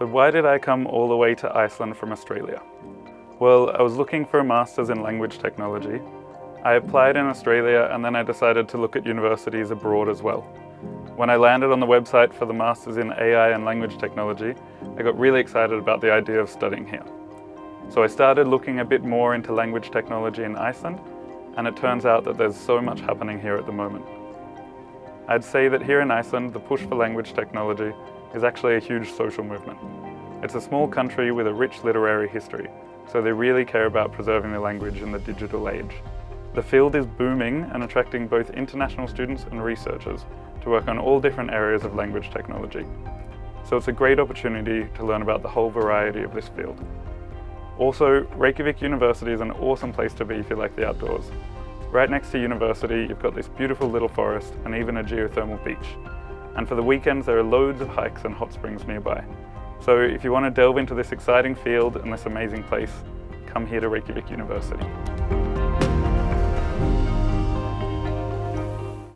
So why did I come all the way to Iceland from Australia? Well, I was looking for a Masters in Language Technology. I applied in Australia and then I decided to look at universities abroad as well. When I landed on the website for the Masters in AI and Language Technology, I got really excited about the idea of studying here. So I started looking a bit more into language technology in Iceland, and it turns out that there's so much happening here at the moment. I'd say that here in Iceland, the push for language technology is actually a huge social movement. It's a small country with a rich literary history, so they really care about preserving the language in the digital age. The field is booming and attracting both international students and researchers to work on all different areas of language technology. So it's a great opportunity to learn about the whole variety of this field. Also, Reykjavik University is an awesome place to be if you like the outdoors. Right next to university, you've got this beautiful little forest and even a geothermal beach. And for the weekends, there are loads of hikes and hot springs nearby. So if you want to delve into this exciting field and this amazing place, come here to Reykjavik University.